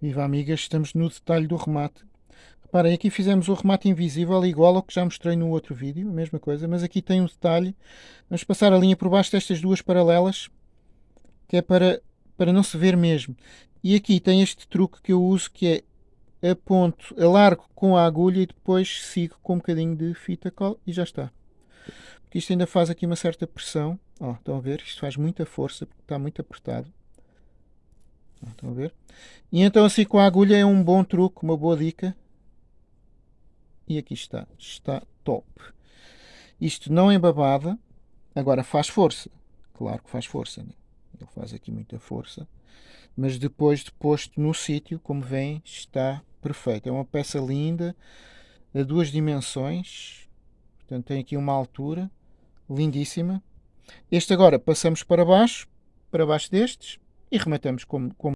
Viva amigas, estamos no detalhe do remate. Reparem, aqui fizemos o remate invisível igual ao que já mostrei no outro vídeo, a mesma coisa, mas aqui tem um detalhe. Vamos passar a linha por baixo destas duas paralelas, que é para, para não se ver mesmo. E aqui tem este truque que eu uso, que é aponto, alargo com a agulha e depois sigo com um bocadinho de fita cola e já está. Porque isto ainda faz aqui uma certa pressão. Ó, estão a ver? Isto faz muita força, porque está muito apertado. Estão a ver? E então assim com a agulha é um bom truque, uma boa dica. E aqui está. Está top. Isto não é babada. Agora faz força. Claro que faz força. Né? Ele faz aqui muita força. Mas depois de posto no sítio, como veem, está perfeito. É uma peça linda. A duas dimensões. Portanto, tem aqui uma altura. Lindíssima. Este agora passamos para baixo. Para baixo destes. E rematamos como, como